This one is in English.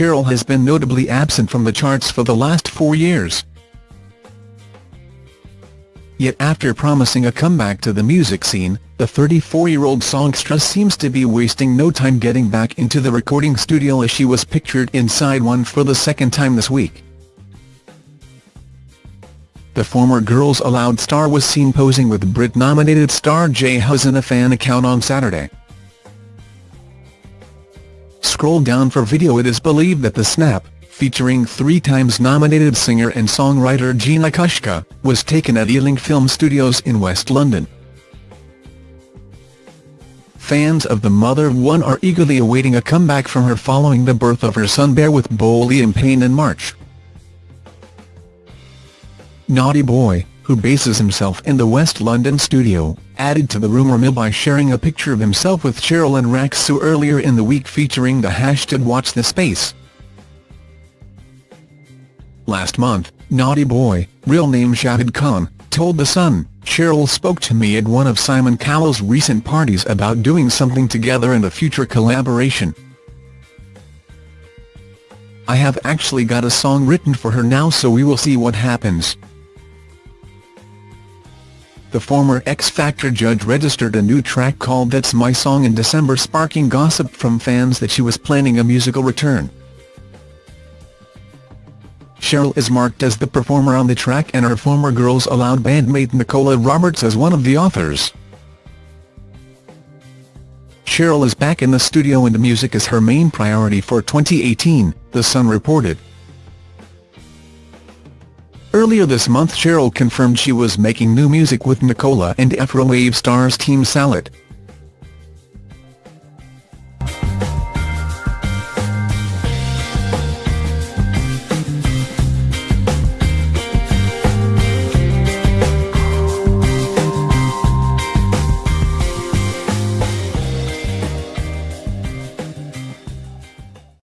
Cheryl has been notably absent from the charts for the last four years. Yet after promising a comeback to the music scene, the 34-year-old songstress seems to be wasting no time getting back into the recording studio as she was pictured inside one for the second time this week. The former Girls Aloud star was seen posing with Brit-nominated star J Hus in a fan account on Saturday. Scroll down for video It is believed that the snap, featuring three times nominated singer and songwriter Gina Kushka, was taken at Ealing Film Studios in West London. Fans of the mother of one are eagerly awaiting a comeback from her following the birth of her son Bear with Beau Liam Payne in March. Naughty Boy, who bases himself in the West London studio, added to the rumour mill by sharing a picture of himself with Cheryl and Rak-Su earlier in the week featuring the hashtag WatchTheSpace. Last month, Naughty Boy, real name Shahid Khan, told The Sun, Cheryl spoke to me at one of Simon Cowell's recent parties about doing something together and a future collaboration. I have actually got a song written for her now so we will see what happens. The former X Factor judge registered a new track called That's My Song in December sparking gossip from fans that she was planning a musical return. Cheryl is marked as the performer on the track and her former Girls Aloud bandmate Nicola Roberts as one of the authors. Cheryl is back in the studio and music is her main priority for 2018, The Sun reported. Earlier this month Cheryl confirmed she was making new music with Nicola and Afrowave stars Team Salut,